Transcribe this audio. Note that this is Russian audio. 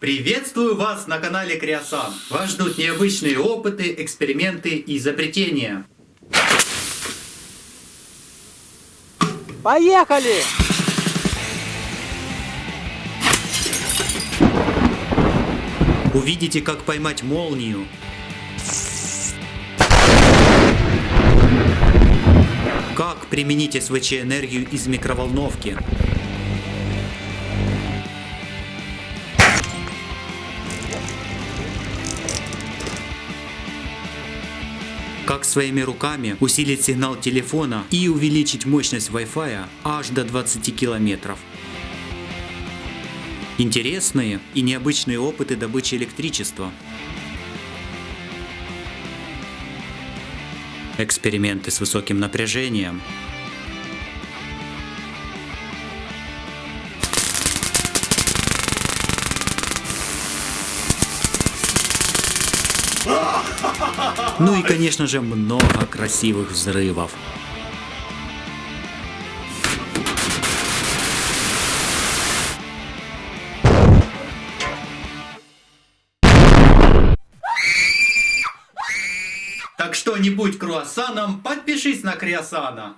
Приветствую вас на канале Криосан. Вас ждут необычные опыты, эксперименты и изобретения. Поехали! Увидите, как поймать молнию. Как применить СВЧ энергию из микроволновки. Как своими руками усилить сигнал телефона и увеличить мощность Wi-Fi аж до 20 километров. Интересные и необычные опыты добычи электричества. Эксперименты с высоким напряжением. Ну и конечно же много красивых взрывов. Так что не будь круассаном, подпишись на Криосана.